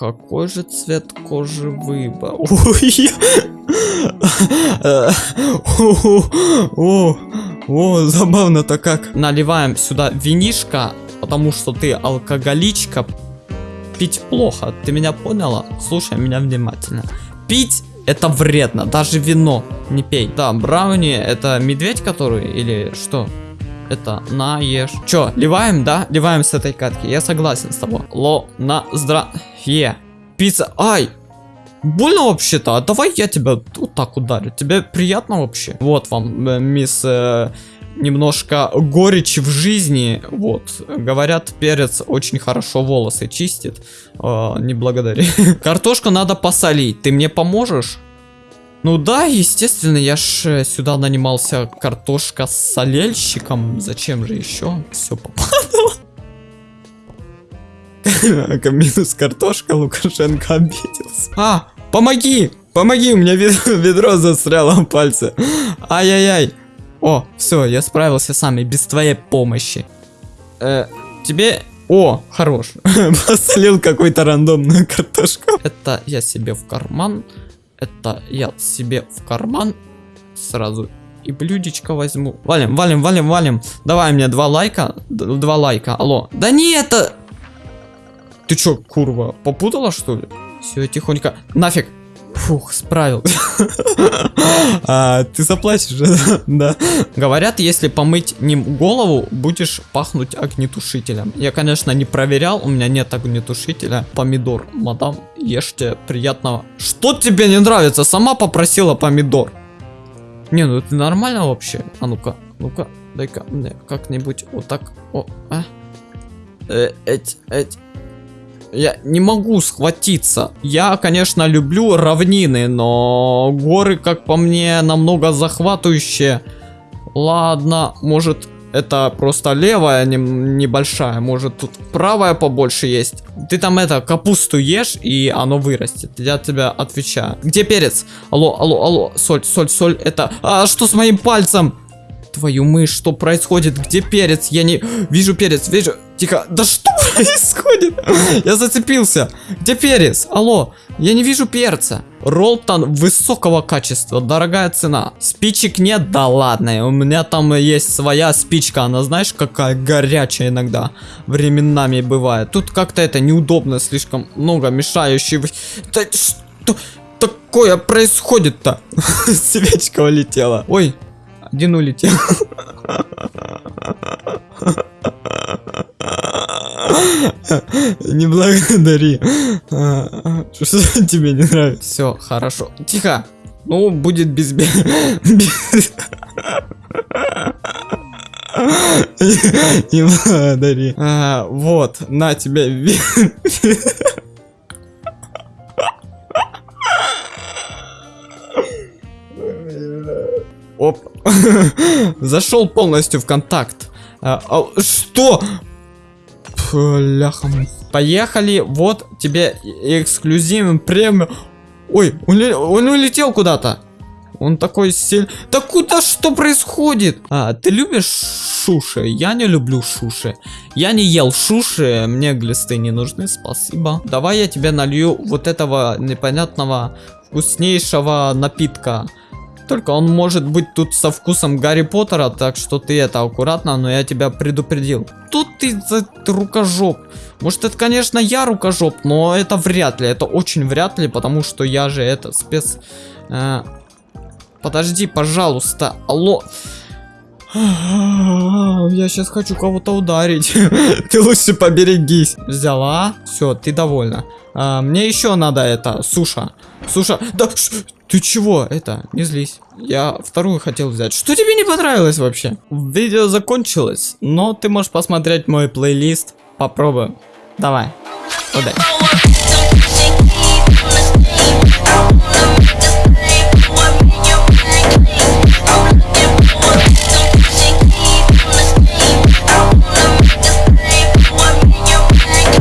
Какой же цвет кожи выбрал? О, забавно-то как. Наливаем сюда винишко, потому что ты алкоголичка. Пить плохо, ты меня поняла? Слушай меня внимательно. Пить это вредно, даже вино не пей. Да, брауни это медведь который или что? Это на ешь. Чё, ливаем, да? Ливаем с этой катки. Я согласен с тобой. Ло, на, здравие. Пицца. Ай! Больно вообще-то? А давай я тебя вот так ударю. Тебе приятно вообще? Вот вам, э, мисс... Э, немножко горечи в жизни. Вот. Говорят, перец очень хорошо волосы чистит. Э, не благодари. Картошку надо посолить. Ты мне поможешь? Ну да, естественно, я ж э, сюда нанимался картошка с солельщиком. Зачем же еще? Все попадало. Минус картошка, Лукашенко обиделся. А, помоги! Помоги, у меня ведро застряло в пальце. Ай-яй-яй. О, все, я справился сам и без твоей помощи. Э, тебе... О, хорош. Посолил какую-то рандомную картошку. Это я себе в карман. Это я себе в карман. Сразу и блюдечко возьму. Валим, валим, валим, валим. Давай мне два лайка. Два лайка. Алло. Да не это... Ты чё, курва, попутала что ли? Все, тихонько. Нафиг. Фух, справил. а, ты заплатишь, да? Говорят, если помыть ним голову, будешь пахнуть огнетушителем. Я, конечно, не проверял, у меня нет огнетушителя. Помидор, мадам, ешьте, приятного. Что тебе не нравится? Сама попросила помидор. Не, ну это нормально вообще. А ну-ка, ну-ка, дай-ка мне как-нибудь вот так. О, а? Э, эть, эть. Я не могу схватиться. Я, конечно, люблю равнины, но горы, как по мне, намного захватывающие. Ладно, может это просто левая не, небольшая, может тут правая побольше есть. Ты там это, капусту ешь и оно вырастет. Я тебя отвечаю. Где перец? Алло, алло, алло, соль, соль, соль, это... А что с моим пальцем? Твою мышь, что происходит? Где перец? Я не... Вижу перец, вижу... Тихо. Да что происходит? Я зацепился. Где перец? Алло, я не вижу перца. Ролтон высокого качества, дорогая цена. Спичек нет? Да ладно, у меня там есть своя спичка, она знаешь какая горячая иногда временами бывает. Тут как-то это неудобно, слишком много мешающих. Да что такое происходит-то? Свечка улетела. Ой, один улетел. Не благодари. Что тебе не нравится? Все, хорошо. Тихо. Ну, будет без... Не благодари. Вот, на тебе. Зашел полностью в контакт. А, а, что? Бляха. Поехали. Вот тебе эксклюзивный премиум. Ой, он, он улетел куда-то. Он такой сильный. Да куда что происходит? А, ты любишь шуши? Я не люблю шуши. Я не ел шуши, мне глисты не нужны, спасибо. Давай я тебе налью вот этого непонятного вкуснейшего напитка. Только он может быть тут со вкусом Гарри Поттера, так что ты это аккуратно, но я тебя предупредил. Тут ты за рукожоп. Может это, конечно, я рукожоп, но это вряд ли, это очень вряд ли, потому что я же это спец... Э, подожди, пожалуйста, алло я сейчас хочу кого-то ударить. ты лучше поберегись. Взяла. Все, ты довольна. А, мне еще надо это, суша. Суша, да ты чего? Это, не злись. Я вторую хотел взять. Что тебе не понравилось вообще? Видео закончилось, но ты можешь посмотреть мой плейлист. Попробуем. Давай. Удачи.